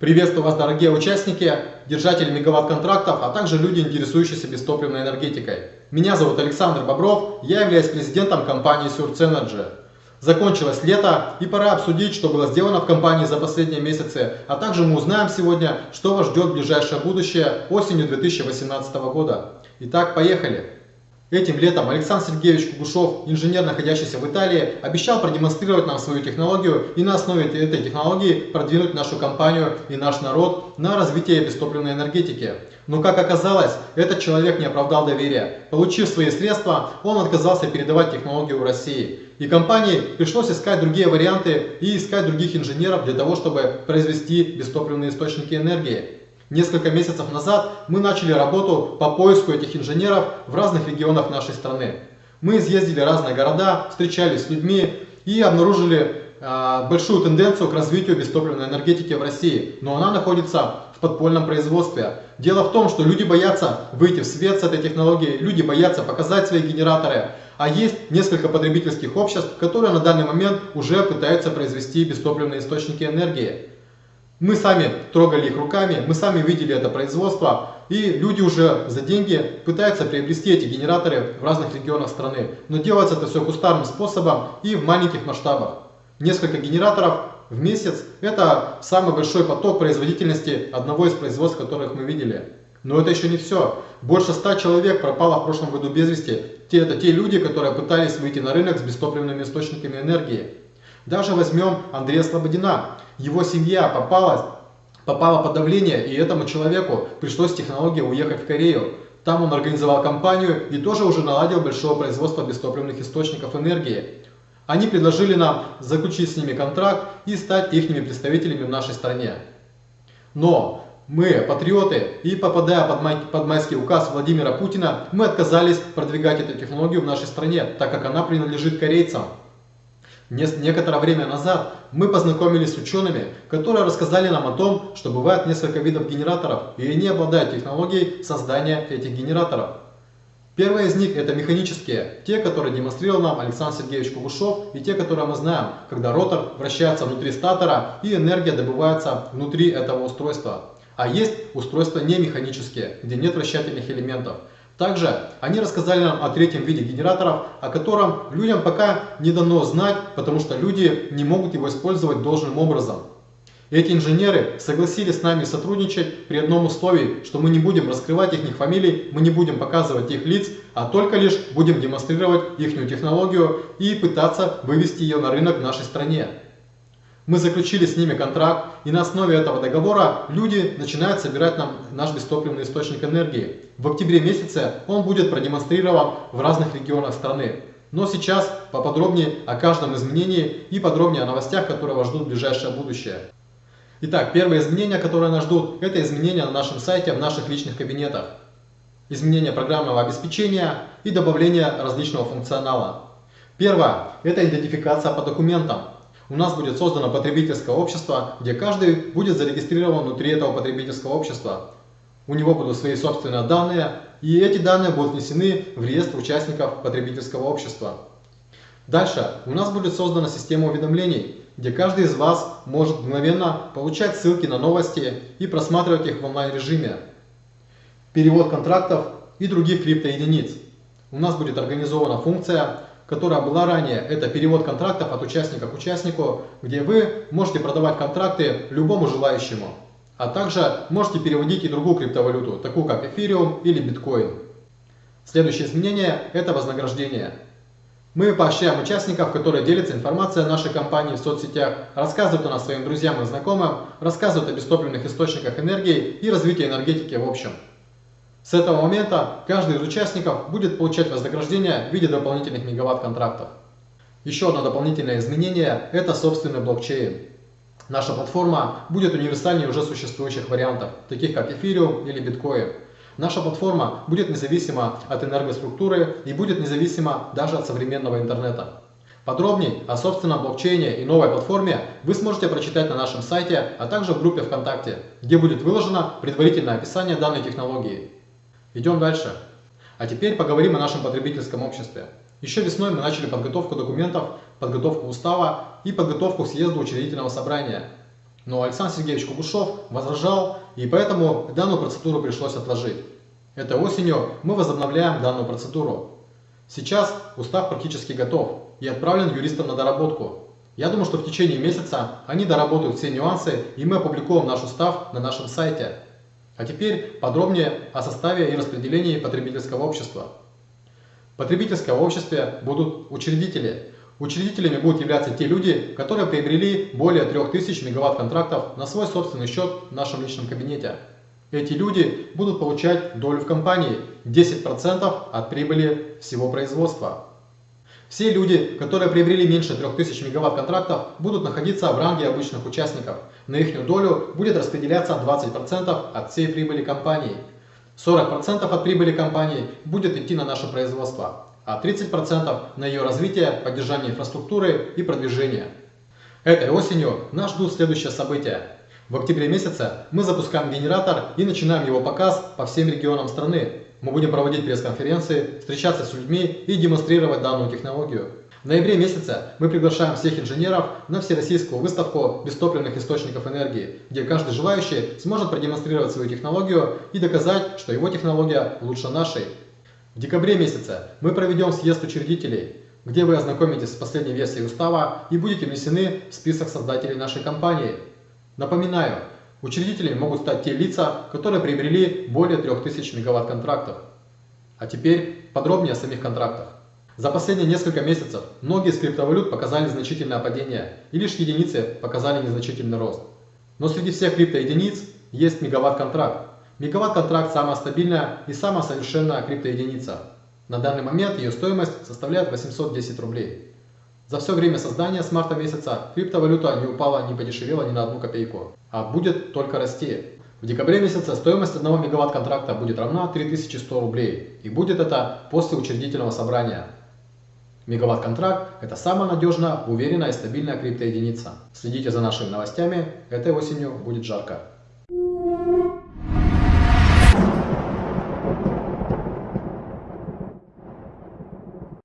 Приветствую вас, дорогие участники, держатели мегаватт-контрактов, а также люди, интересующиеся бестопливной энергетикой. Меня зовут Александр Бобров, я являюсь президентом компании Surge Energy. Закончилось лето и пора обсудить, что было сделано в компании за последние месяцы, а также мы узнаем сегодня, что вас ждет в ближайшее будущее осенью 2018 года. Итак, поехали! Этим летом Александр Сергеевич Кугушев, инженер, находящийся в Италии, обещал продемонстрировать нам свою технологию и на основе этой технологии продвинуть нашу компанию и наш народ на развитие бестопливной энергетики. Но как оказалось, этот человек не оправдал доверия. Получив свои средства, он отказался передавать технологию в России. И компании пришлось искать другие варианты и искать других инженеров для того, чтобы произвести бестопливные источники энергии. Несколько месяцев назад мы начали работу по поиску этих инженеров в разных регионах нашей страны. Мы изъездили разные города, встречались с людьми и обнаружили э, большую тенденцию к развитию бестопливной энергетики в России. Но она находится в подпольном производстве. Дело в том, что люди боятся выйти в свет с этой технологией, люди боятся показать свои генераторы. А есть несколько потребительских обществ, которые на данный момент уже пытаются произвести бестопливные источники энергии. Мы сами трогали их руками, мы сами видели это производство, и люди уже за деньги пытаются приобрести эти генераторы в разных регионах страны. Но делается это все кустарным способом и в маленьких масштабах. Несколько генераторов в месяц – это самый большой поток производительности одного из производств, которых мы видели. Но это еще не все. Больше ста человек пропало в прошлом году без вести. Это те люди, которые пытались выйти на рынок с бестопливными источниками энергии. Даже возьмем Андрея Слободина. Его семья попала, попала под давление, и этому человеку пришлось технологии уехать в Корею. Там он организовал компанию и тоже уже наладил большое производство бестопливных источников энергии. Они предложили нам заключить с ними контракт и стать их представителями в нашей стране. Но мы, патриоты, и попадая под, май, под майский указ Владимира Путина, мы отказались продвигать эту технологию в нашей стране, так как она принадлежит корейцам. Некоторое время назад мы познакомились с учеными, которые рассказали нам о том, что бывает несколько видов генераторов, и они обладают технологией создания этих генераторов. Первые из них это механические, те, которые демонстрировал нам Александр Сергеевич Кугушев, и те, которые мы знаем, когда ротор вращается внутри статора и энергия добывается внутри этого устройства. А есть устройства не механические, где нет вращательных элементов. Также они рассказали нам о третьем виде генераторов, о котором людям пока не дано знать, потому что люди не могут его использовать должным образом. Эти инженеры согласились с нами сотрудничать при одном условии, что мы не будем раскрывать их фамилий, мы не будем показывать их лиц, а только лишь будем демонстрировать их технологию и пытаться вывести ее на рынок в нашей стране. Мы заключили с ними контракт, и на основе этого договора люди начинают собирать нам наш бестопливный источник энергии. В октябре месяце он будет продемонстрирован в разных регионах страны. Но сейчас поподробнее о каждом изменении и подробнее о новостях, которые вас ждут в ближайшее будущее. Итак, первые изменения, которые нас ждут, это изменения на нашем сайте, в наших личных кабинетах. Изменение программного обеспечения и добавление различного функционала. Первое – это идентификация по документам у нас будет создано потребительское общество, где каждый будет зарегистрирован внутри этого потребительского общества. У него будут свои собственные данные, и эти данные будут внесены в реестр участников потребительского общества. Дальше у нас будет создана система уведомлений, где каждый из вас может мгновенно получать ссылки на новости и просматривать их в онлайн-режиме. Перевод контрактов и других криптоединиц. У нас будет организована функция которая была ранее, это перевод контрактов от участника к участнику, где вы можете продавать контракты любому желающему. А также можете переводить и другую криптовалюту, такую как эфириум или биткоин. Следующее изменение – это вознаграждение. Мы поощряем участников, которые делятся информацией о нашей компании в соцсетях, рассказывают о нас своим друзьям и знакомым, рассказывают о бестопливных источниках энергии и развитии энергетики в общем. С этого момента каждый из участников будет получать вознаграждение в виде дополнительных мегаватт-контрактов. Еще одно дополнительное изменение – это собственный блокчейн. Наша платформа будет универсальнее уже существующих вариантов, таких как эфириум или биткоин. Наша платформа будет независима от энергоструктуры и будет независима даже от современного интернета. Подробнее о собственном блокчейне и новой платформе вы сможете прочитать на нашем сайте, а также в группе ВКонтакте, где будет выложено предварительное описание данной технологии. Идем дальше. А теперь поговорим о нашем потребительском обществе. Еще весной мы начали подготовку документов, подготовку устава и подготовку к съезду учредительного собрания. Но Александр Сергеевич Кугушев возражал, и поэтому данную процедуру пришлось отложить. Этой осенью мы возобновляем данную процедуру. Сейчас устав практически готов и отправлен юристам на доработку. Я думаю, что в течение месяца они доработают все нюансы, и мы опубликуем наш устав на нашем сайте. А теперь подробнее о составе и распределении потребительского общества. В потребительском обществе будут учредители. Учредителями будут являться те люди, которые приобрели более 3000 мегаватт контрактов на свой собственный счет в нашем личном кабинете. Эти люди будут получать долю в компании 10% от прибыли всего производства. Все люди, которые приобрели меньше 3000 мегаватт контрактов, будут находиться в ранге обычных участников. На их долю будет распределяться 20% от всей прибыли компании. 40% от прибыли компании будет идти на наше производство, а 30% на ее развитие, поддержание инфраструктуры и продвижение. Этой осенью нас ждут следующие события. В октябре месяце мы запускаем генератор и начинаем его показ по всем регионам страны. Мы будем проводить пресс-конференции, встречаться с людьми и демонстрировать данную технологию. В ноябре месяце мы приглашаем всех инженеров на всероссийскую выставку бестопливных источников энергии, где каждый желающий сможет продемонстрировать свою технологию и доказать, что его технология лучше нашей. В декабре месяце мы проведем съезд учредителей, где вы ознакомитесь с последней версией устава и будете внесены в список создателей нашей компании. Напоминаю, Учредителями могут стать те лица, которые приобрели более 3000 мегаватт контрактов. А теперь подробнее о самих контрактах. За последние несколько месяцев многие из криптовалют показали значительное падение, и лишь единицы показали незначительный рост. Но среди всех криптоединиц есть мегаватт-контракт. Мегаватт-контракт самая стабильная и самая совершенная криптоединица. На данный момент ее стоимость составляет 810 рублей. За все время создания с марта месяца криптовалюта не упала, не подешевела ни на одну копейку, а будет только расти. В декабре месяце стоимость 1 мегаватт контракта будет равна 3100 рублей, и будет это после учредительного собрания. Мегаватт контракт – это самая надежная, уверенная и стабильная криптоединица. Следите за нашими новостями, этой осенью будет жарко.